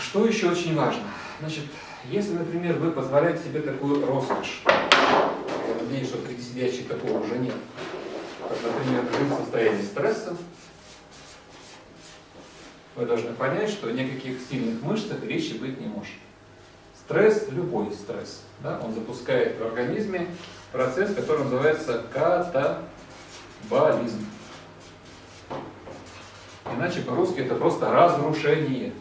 Что еще очень важно? Значит, если, например, вы позволяете себе такую роскошь, я надеюсь, что среди сидящих такого уже нет, как, например, жить в состоянии стресса, вы должны понять, что никаких сильных мышцах речи быть не может. Стресс, любой стресс, да, он запускает в организме процесс, который называется катаболизм. Иначе по-русски это просто разрушение.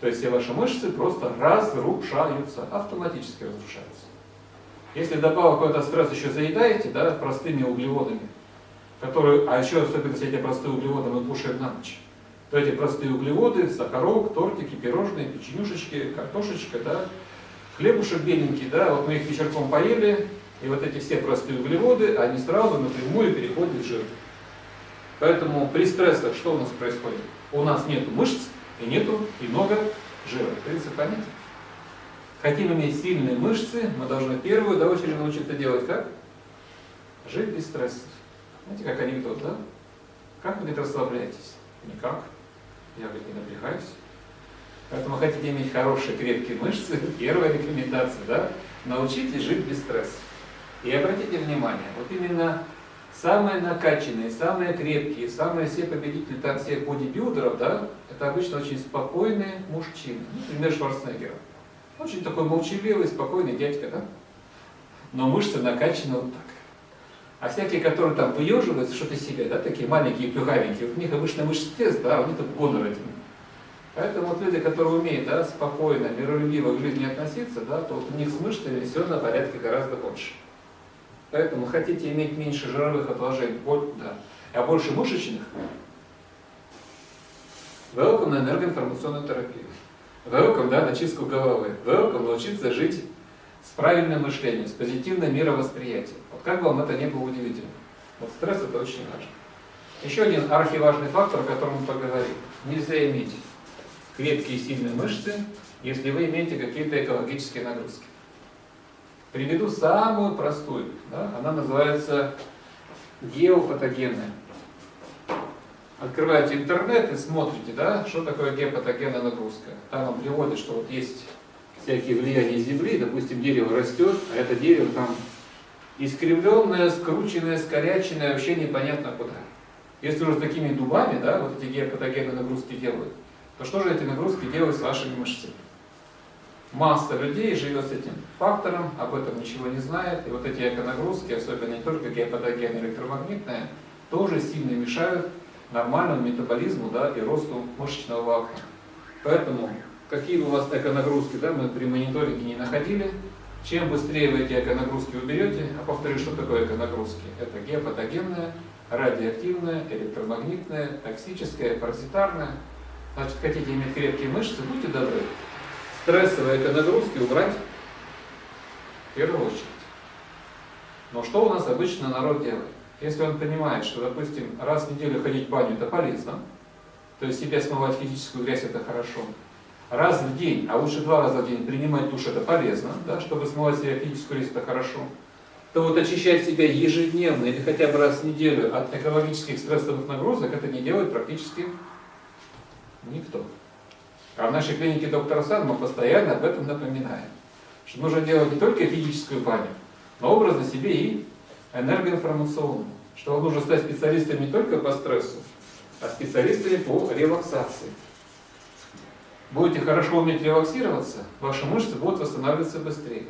То есть все ваши мышцы просто разрушаются, автоматически разрушаются. Если добавок какой-то стресс еще заедаете, да, простыми углеводами, которые, а еще особенно если эти простые углеводы мы кушаем на ночь, то эти простые углеводы, сахарок, тортики, пирожные, печенюшечки, картошечка, да, хлебушек беленький, да, вот мы их вечерком поели, и вот эти все простые углеводы, они сразу напрямую переходят в жир. Поэтому при стрессах что у нас происходит? У нас нет мышц и нету и много жира. Принцип понятен? Хотим иметь сильные мышцы, мы должны первую до очереди научиться делать как? Жить без стрессов. Знаете, как анекдот, да? Как вы, говорит, расслабляетесь? Никак. Я, говорит, не напрягаюсь. Поэтому хотите иметь хорошие, крепкие мышцы, первая рекомендация, да? Научитесь жить без стресса. И обратите внимание, вот именно самые накачанные, самые крепкие, самые все победители там всех бодибилдеров, да, это обычно очень спокойные мужчины. Например, Шварценеггер. Очень такой молчаливый, спокойный дядька, да? Но мышцы накачаны вот так. А всякие, которые там выеживаются, что-то себе, да, такие маленькие, плюгавенькие, у них обычно мышцы тест, да, у них тут гонор один. Поэтому вот люди, которые умеют да, спокойно, миролюбиво к жизни относиться, да, то вот у них с мышцами все на порядке гораздо больше. Поэтому хотите иметь меньше жировых отложений, да, а больше мышечных, welcome на энергоинформационную терапию. Welcome да, на чистку головы. Welcome научиться жить с правильным мышлением, с позитивным мировосприятием. Вот как вам это не было удивительно. Вот стресс это очень важно. Еще один архиважный фактор, о котором мы поговорим. Нельзя иметь крепкие и сильные мышцы, если вы имеете какие-то экологические нагрузки. Приведу самую простую. Да? Она называется геопатогенная. Открываете интернет и смотрите, да, что такое геопатогенная нагрузка. Там вам приводят, что вот есть всякие влияния Земли, допустим, дерево растет, а это дерево там искривленное, скрученное, скоряченное, вообще непонятно куда. Если уже с такими дубами, да, вот эти геопатогенные нагрузки делают, то что же эти нагрузки делают с вашими мышцами? Масса людей живет с этим фактором, об этом ничего не знает. И вот эти эконагрузки, особенно не только геопатогенные, электромагнитные, тоже сильно мешают нормальному метаболизму да, и росту мышечного волокна. Поэтому, какие бы у вас эконагрузки да, мы при мониторинге не находили, чем быстрее вы эти эконагрузки уберете, а повторю, что такое эконагрузки? Это геопатогенная, радиоактивная, электромагнитная, токсическая, паразитарная. Значит, хотите иметь крепкие мышцы, будьте добры, стрессовые эконагрузки убрать в первую очередь. Но что у нас обычно народ делает? Если он понимает, что, допустим, раз в неделю ходить в баню это полезно, то есть себя смывать физическую грязь это хорошо, раз в день, а лучше два раза в день принимать душ это полезно, да, чтобы смывать себя физическую грязь это хорошо, то вот очищать себя ежедневно или хотя бы раз в неделю от экологических стрессовых нагрузок это не делает практически никто. А в нашей клинике доктора Сан мы постоянно об этом напоминаем, что нужно делать не только физическую баню, но образно себе и энергоинформационную, что вам нужно стать специалистом не только по стрессу, а специалистами по релаксации. Будете хорошо уметь релаксироваться, ваши мышцы будут восстанавливаться быстрее.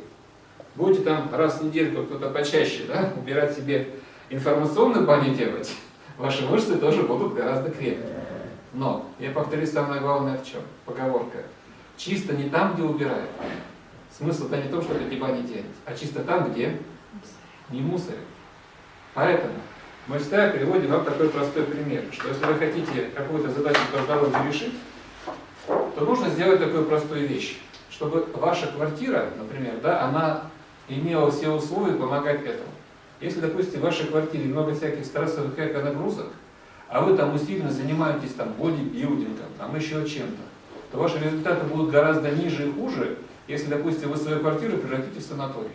Будете там раз в недельку, кто-то почаще, да, убирать себе информационную баню делать, ваши мышцы тоже будут гораздо крепче. Но, я повторюсь, самое главное в чем? Поговорка. Чисто не там, где убирают. Смысл-то не в том, что эти бани делать, а чисто там, где не мусорят. Поэтому мы всегда приводим вам такой простой пример, что если вы хотите какую-то задачу по здоровью решить, то нужно сделать такую простую вещь, чтобы ваша квартира, например, да, она имела все условия помогать этому. Если, допустим, в вашей квартире много всяких стрессовых эко-нагрузок, а вы там усиленно занимаетесь там бодибилдингом, там еще чем-то, то ваши результаты будут гораздо ниже и хуже, если, допустим, вы свою квартиру превратите в санаторий.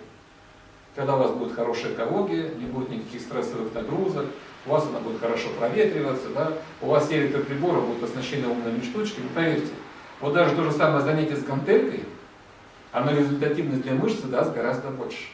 Когда у вас будет хорошая экология, не будет никаких стрессовых нагрузок, у вас она будет хорошо проветриваться, да? у вас все электроприборы будут оснащены умными штучками, поверьте, Вот даже то же самое занятие с гантелькой, оно результативность для мышцы даст гораздо больше.